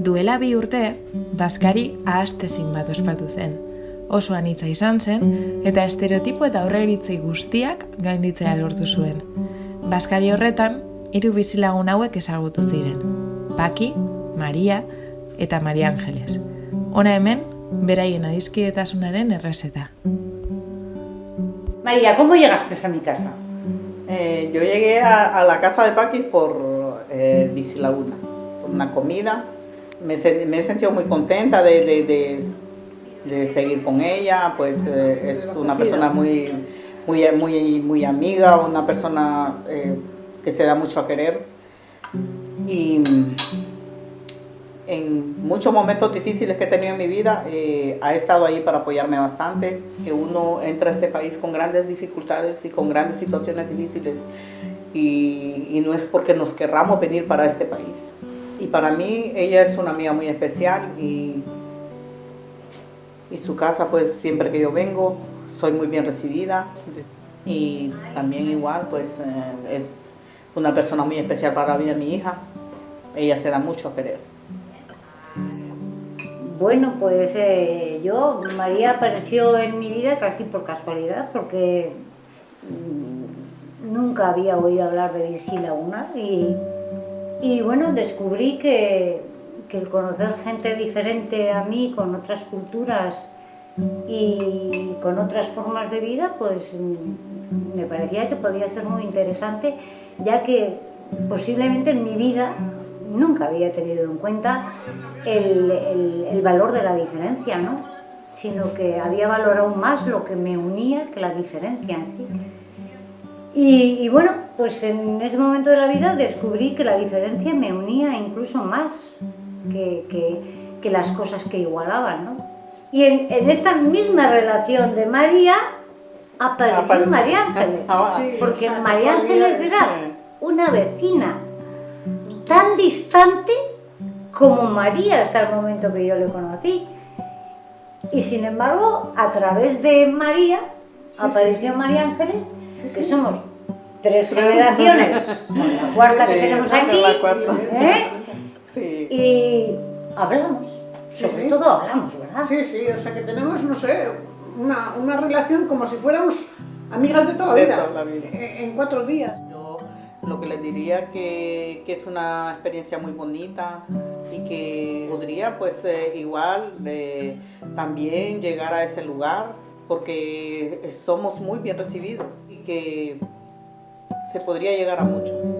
Duela bi urte, Baskari ahastezin bat ospatu zen. Oso anitza izan zen, eta estereotipo eta aurreiritzi guztiak gainditzea lortu zuen. Baskari horretan, hiru bizilagun hauek ezagutu ziren. Paki, Maria eta Maria Angeles. Hona hemen, beraien adizkidetasunaren errezeta. María, ¿cómo llegaste a mi casa? Eh, yo llegué a, a, la casa de Paqui por eh, Laguna, por una comida. Me, me, he sentido muy contenta de, de, de, de seguir con ella, pues eh, es una persona muy, muy, muy, muy amiga, una persona eh, que se da mucho a querer. Y en muchos momentos difíciles que he tenido en mi vida, eh, ha estado ahí para apoyarme bastante. Que uno entra a este país con grandes dificultades y con grandes situaciones difíciles y, no es porque nos querramos venir para este país. Y para mí ella es una amiga muy especial y, y su casa pues siempre que yo vengo soy muy bien recibida y también igual pues eh, es una persona muy especial para la vida de mi hija. Ella se da mucho a querer. Bueno, pues eh, yo, María apareció en mi vida casi por casualidad, porque nunca había oído hablar de Virsi Laguna y, y bueno, descubrí que, que, el conocer gente diferente a mí, con otras culturas y con otras formas de vida, pues me parecía que podía ser muy interesante, ya que posiblemente en mi vida nunca había tenido en cuenta el, el, el, valor de la diferencia, ¿no? sino que había valorado más lo que me unía que la diferencia en sí. Y, y, bueno, pues en ese momento de la vida descubrí que la diferencia me unía incluso más que, que, que las cosas que igualaban. ¿no? Y en, en, esta misma relación de María apareció, apareció. María Ángeles, sí, porque María Ángeles era una vecina tan distante como María hasta el momento que yo le conocí. Y sin embargo, a través de María, sí, apareció sí, María Ángeles, que somos tres generaciones, la cuarta que tenemos aquí, ¿eh? y hablamos, sobre todo hablamos, ¿verdad? Sí, sí, o sea que tenemos, no sé, una, una relación como si fuéramos amigas de toda la vida, toda la vida. En, en cuatro días. Lo que les diría que, que, es una experiencia muy bonita y que podría pues eh, igual eh, también llegar a ese lugar porque somos muy bien recibidos y que se podría llegar a mucho.